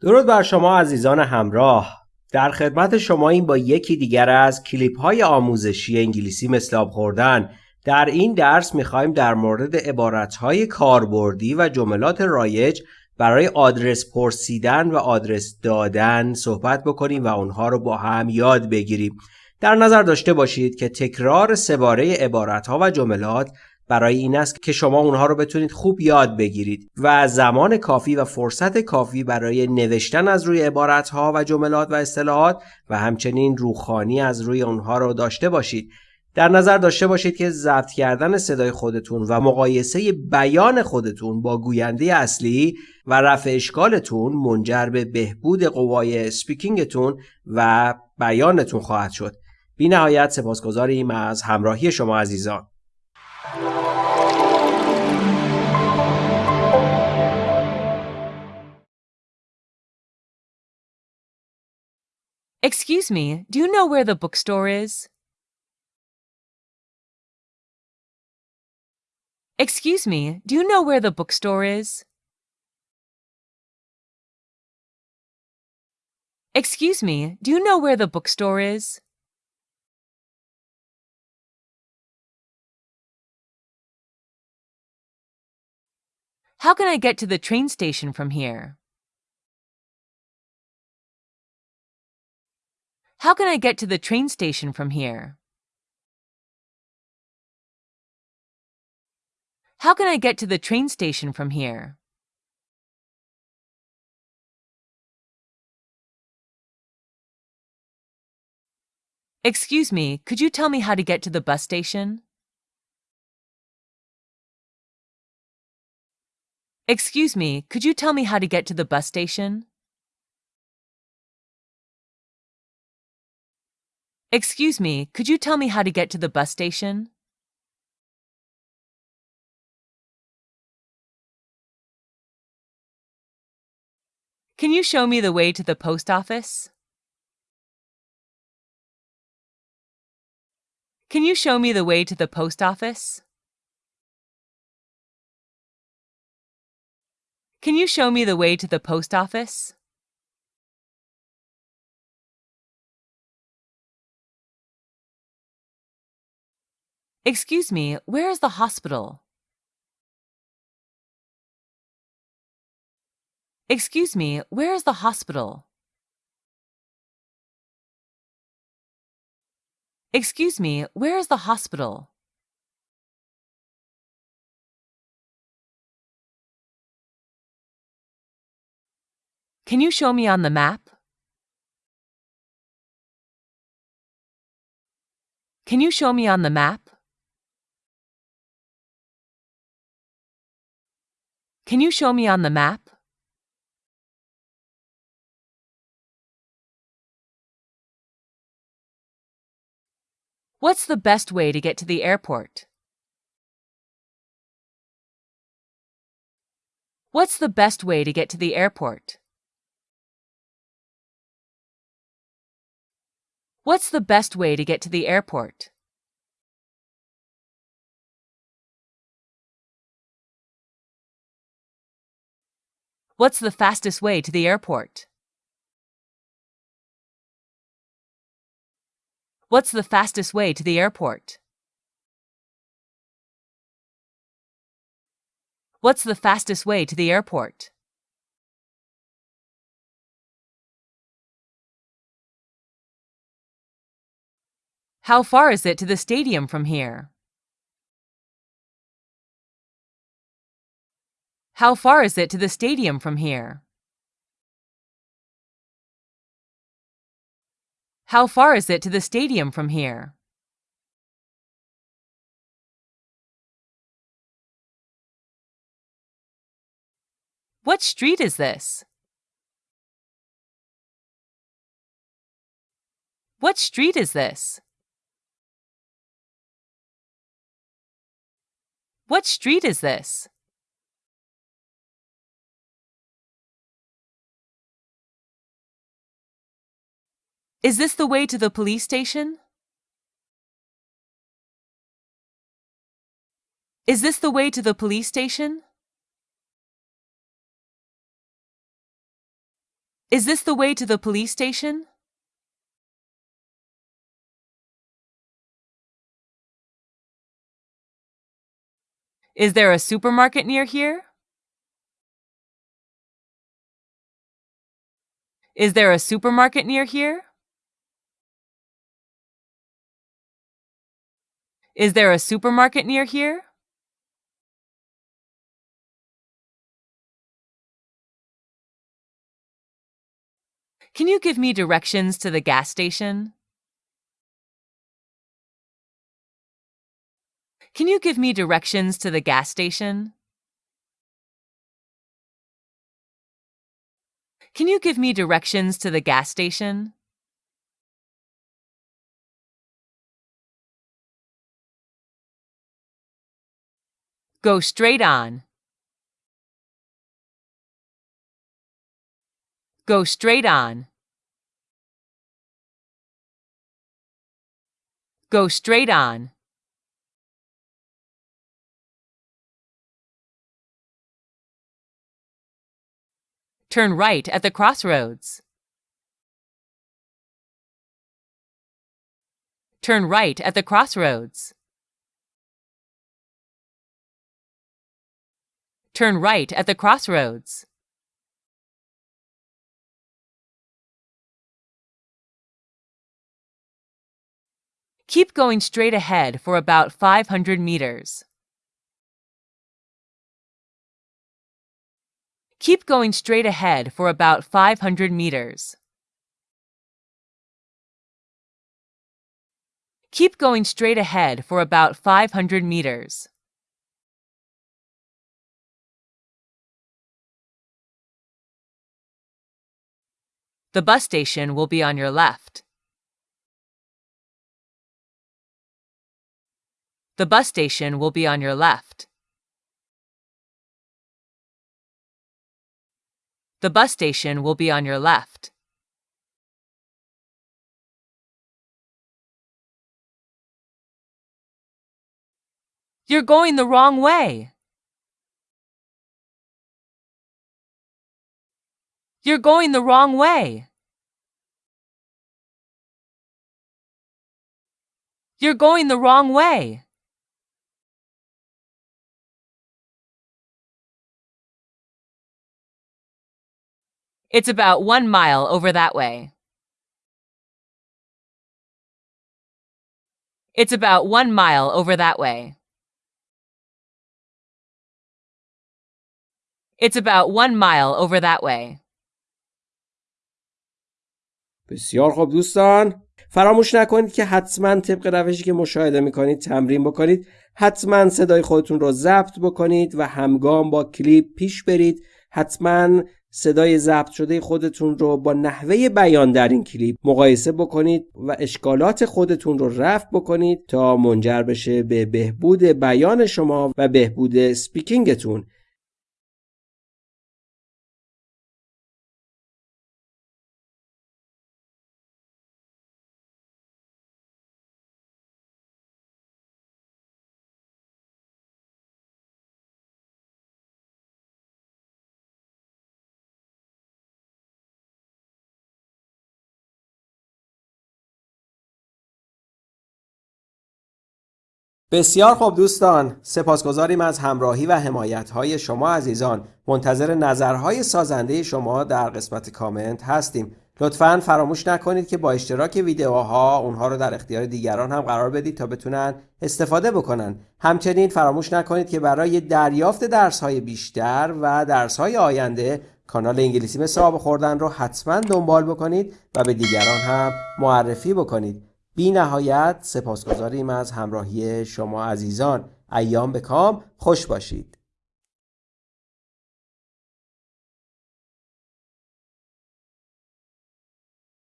درود بر شما عزیزان همراه. در خدمت شما این با یکی دیگر از کلیپ های آموزشی انگلیسی مثل آب خوردن. در این درس می‌خوایم در مورد عبارت های کاربردی و جملات رایج برای آدرس پرسیدن و آدرس دادن صحبت بکنیم و اونها رو با هم یاد بگیریم. در نظر داشته باشید که تکرار سباره عبارت ها و جملات برای این است که شما اونها رو بتونید خوب یاد بگیرید و زمان کافی و فرصت کافی برای نوشتن از روی عبارت ها و جملات و اصطلاحات و همچنین روخانی از روی اونها رو داشته باشید در نظر داشته باشید که ضبط کردن صدای خودتون و مقایسه بیان خودتون با گوینده اصلی و رفع اشکالتون منجر به بهبود قوای سپیکینگتون و بیانتون خواهد شد. بی نهایت سپاسگزاریم از همراهی شما عزیزان. Excuse me, do you know where the bookstore is? Excuse me, do you know where the bookstore is? Excuse me, do you know where the bookstore is? How can I get to the train station from here? How can I get to the train station from here? How can I get to the train station from here? Excuse me, could you tell me how to get to the bus station? Excuse me, could you tell me how to get to the bus station? Excuse me, could you tell me how to get to the bus station? Can you show me the way to the post office? Can you show me the way to the post office? Can you show me the way to the post office? Excuse me, where is the hospital? Excuse me, where is the hospital? Excuse me, where is the hospital? Can you show me on the map? Can you show me on the map? Can you show me on the map? What's the best way to get to the airport? What's the best way to get to the airport? What's the best way to get to the airport? What's the fastest way to the airport? What's the fastest way to the airport? What's the fastest way to the airport? How far is it to the stadium from here? How far is it to the stadium from here? How far is it to the stadium from here? What street is this? What street is this? What street is this? Is this the way to the police station? Is this the way to the police station? Is this the way to the police station? Is there a supermarket near here? Is there a supermarket near here? Is there a supermarket near here? Can you give me directions to the gas station? Can you give me directions to the gas station? Can you give me directions to the gas station? Go straight on. Go straight on. Go straight on. Turn right at the crossroads. Turn right at the crossroads. Turn right at the crossroads. Keep going straight ahead for about 500 meters. Keep going straight ahead for about 500 meters. Keep going straight ahead for about 500 meters. The bus station will be on your left. The bus station will be on your left. The bus station will be on your left. You're going the wrong way. You're going the wrong way. You're going the wrong way. It's about one mile over that way. It's about one mile over that way. It's about one mile over that way. بسیار خوب دوستان. فراموش نکنید که حتما طبق روشی که مشاهده می‌کنید تمرین بکنید. حتما صدای خودتون رو ضبط بکنید و همگام با کلیپ پیش برید. حتما صدای ضبط شده خودتون رو با نحوه بیان در این کلیپ مقایسه بکنید و اشکالات خودتون رو رفع بکنید تا منجر بشه به بهبود بیان شما و بهبود سپیکینگتون. بسیار خوب دوستان سپاسگزاریم از همراهی و حمایت های شما عزیزان. منتظر نظرهای سازنده شما در قسمت کامنت هستیم. لطفا فراموش نکنید که با اشتراک ویدیوها اونها رو در اختیار دیگران هم قرار بدید تا بتونن استفاده بکنن. همچنین فراموش نکنید که برای دریافت درس های بیشتر و درس های آینده کانال انگلیسی مثل آب خوردن رو حتما دنبال بکنید و به دیگران هم معرفی بکنید. بی نهایت سپاسگزاریم از همراهی شما عزیزان. ایام به کام. خوش باشید.